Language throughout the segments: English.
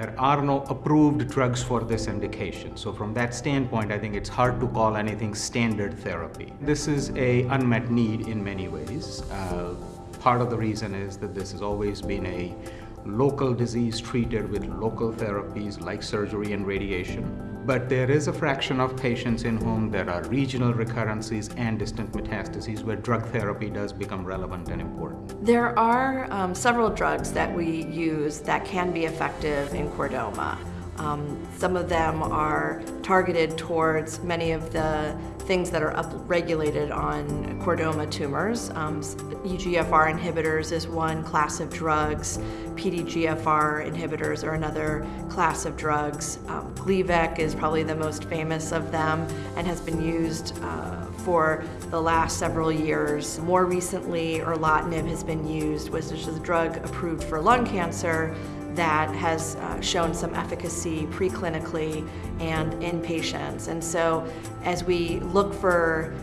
There are no approved drugs for this indication. So from that standpoint, I think it's hard to call anything standard therapy. This is a unmet need in many ways. Uh, part of the reason is that this has always been a local disease treated with local therapies like surgery and radiation. But there is a fraction of patients in whom there are regional recurrences and distant metastases where drug therapy does become relevant and important. There are um, several drugs that we use that can be effective in chordoma. Um, some of them are targeted towards many of the things that are upregulated on chordoma tumors. Um, EGFR inhibitors is one class of drugs. PDGFR inhibitors are another class of drugs. Um, Gleevec is probably the most famous of them and has been used uh, for the last several years. More recently, erlotinib has been used, which is a drug approved for lung cancer that has uh, shown some efficacy preclinically and in patients. And so as we look for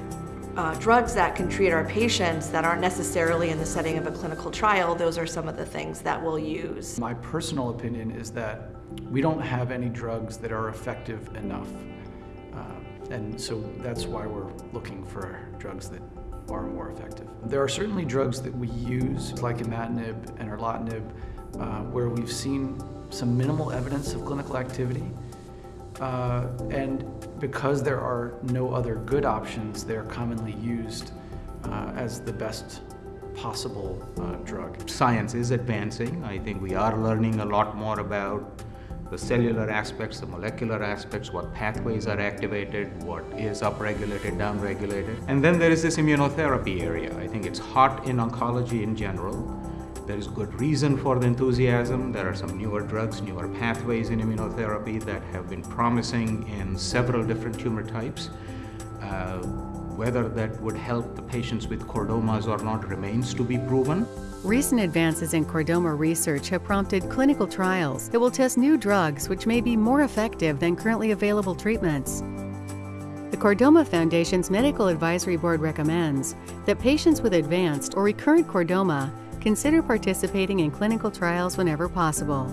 uh, drugs that can treat our patients that aren't necessarily in the setting of a clinical trial, those are some of the things that we'll use. My personal opinion is that we don't have any drugs that are effective enough. Uh, and so that's why we're looking for drugs that are more effective. There are certainly drugs that we use, like imatinib and erlotinib, uh, where we've seen some minimal evidence of clinical activity. Uh, and because there are no other good options, they're commonly used uh, as the best possible uh, drug. Science is advancing. I think we are learning a lot more about the cellular aspects, the molecular aspects, what pathways are activated, what is upregulated, downregulated. And then there is this immunotherapy area. I think it's hot in oncology in general. There is good reason for the enthusiasm. There are some newer drugs, newer pathways in immunotherapy that have been promising in several different tumor types. Uh, whether that would help the patients with chordomas or not remains to be proven. Recent advances in chordoma research have prompted clinical trials that will test new drugs which may be more effective than currently available treatments. The Chordoma Foundation's Medical Advisory Board recommends that patients with advanced or recurrent chordoma consider participating in clinical trials whenever possible.